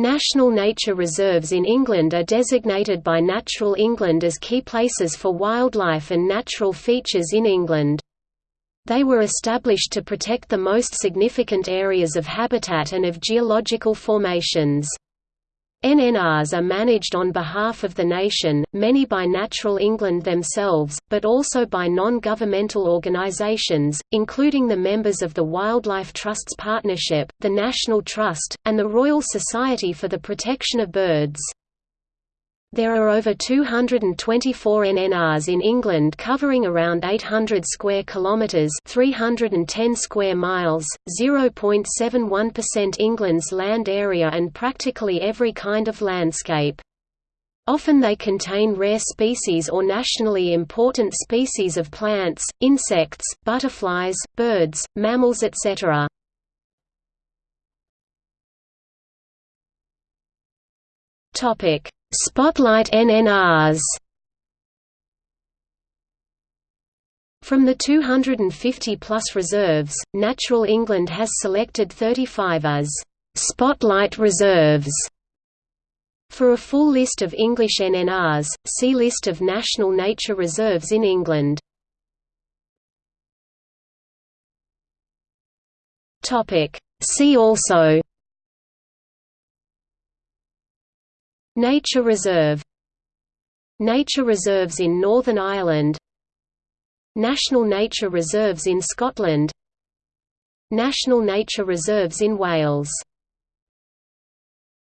National nature reserves in England are designated by Natural England as key places for wildlife and natural features in England. They were established to protect the most significant areas of habitat and of geological formations. NNRs are managed on behalf of the nation, many by Natural England themselves, but also by non-governmental organisations, including the members of the Wildlife Trusts Partnership, the National Trust, and the Royal Society for the Protection of Birds. There are over 224 NNRs in England covering around 800 square kilometres 310 square miles, 0.71% England's land area and practically every kind of landscape. Often they contain rare species or nationally important species of plants, insects, butterflies, birds, mammals etc. Topic Spotlight NNRs From the 250-plus reserves, Natural England has selected 35 as «Spotlight Reserves». For a full list of English NNRs, see List of national nature reserves in England. See also Nature Reserve Nature reserves in Northern Ireland National Nature Reserves in Scotland National Nature Reserves in Wales